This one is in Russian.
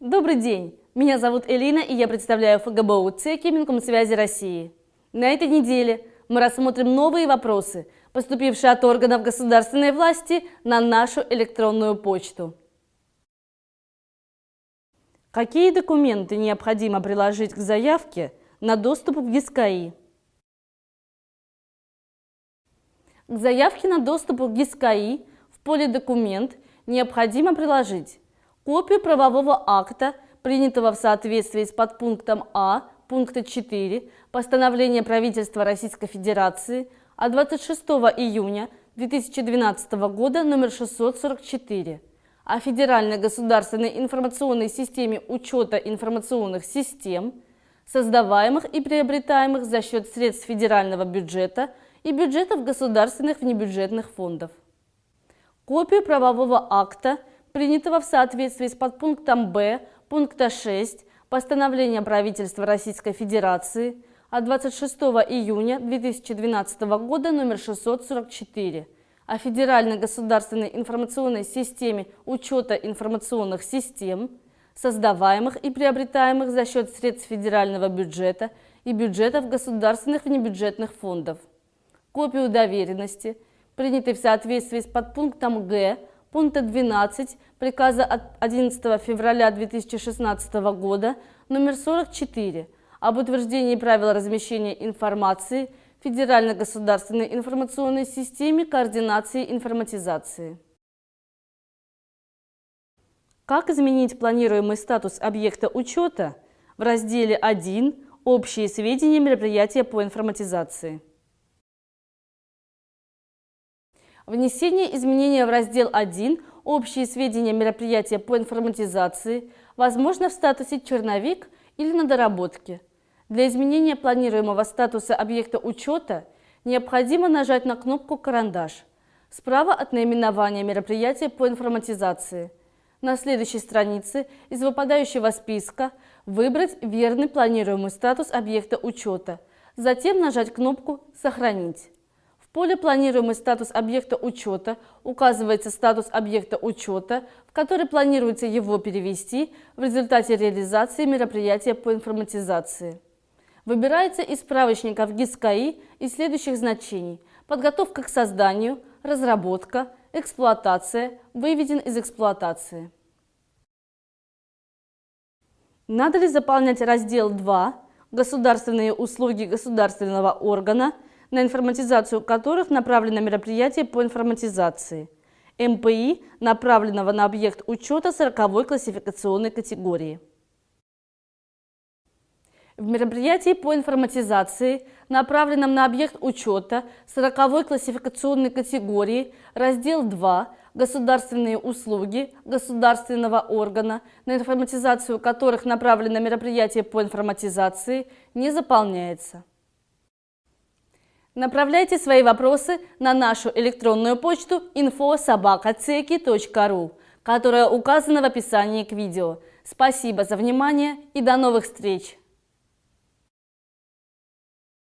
Добрый день! Меня зовут Элина, и я представляю ФГБУ ЦЕКИ Минкомсвязи России. На этой неделе мы рассмотрим новые вопросы, поступившие от органов государственной власти на нашу электронную почту. Какие документы необходимо приложить к заявке на доступ к ГИСКАИ? К заявке на доступ к ГИСКАИ в поле «Документ» необходимо приложить копию правового акта, принятого в соответствии с подпунктом А пункта 4 постановления правительства Российской Федерации от 26 июня 2012 года номер 644 о Федеральной государственной информационной системе учета информационных систем, создаваемых и приобретаемых за счет средств федерального бюджета и бюджетов государственных внебюджетных фондов. Копию правового акта, принятого в соответствии с подпунктом Б пункта 6 постановления правительства Российской Федерации от 26 июня 2012 года номер 644 о Федеральной государственной информационной системе учета информационных систем, создаваемых и приобретаемых за счет средств федерального бюджета и бюджетов государственных внебюджетных фондов. Копию доверенности, принятой в соответствии с подпунктом Г пункта 12 приказа от 11 февраля 2016 года номер 44 об утверждении правил размещения информации в Федеральной государственной информационной системе координации информатизации. Как изменить планируемый статус объекта учета в разделе 1 «Общие сведения мероприятия по информатизации»? Внесение изменения в раздел 1 «Общие сведения мероприятия по информатизации» возможно в статусе «Черновик» или на доработке. Для изменения планируемого статуса объекта учета необходимо нажать на кнопку «Карандаш» справа от наименования мероприятия по информатизации. На следующей странице из выпадающего списка выбрать верный планируемый статус объекта учета, затем нажать кнопку «Сохранить» поле «Планируемый статус объекта учета» указывается статус объекта учета, в который планируется его перевести в результате реализации мероприятия по информатизации. Выбирается из справочников ГИСКАИ из следующих значений – подготовка к созданию, разработка, эксплуатация, выведен из эксплуатации. Надо ли заполнять раздел 2 «Государственные услуги государственного органа» на информатизацию которых направлено мероприятие по информатизации. МПИ, направленного на объект учета 40 классификационной категории. В мероприятии по информатизации, направленном на объект учета 40 классификационной категории, раздел 2 «Государственные услуги государственного органа», на информатизацию которых направлено мероприятие по информатизации, не заполняется. Направляйте свои вопросы на нашу электронную почту info.sobakaceki.ru, которая указана в описании к видео. Спасибо за внимание и до новых встреч!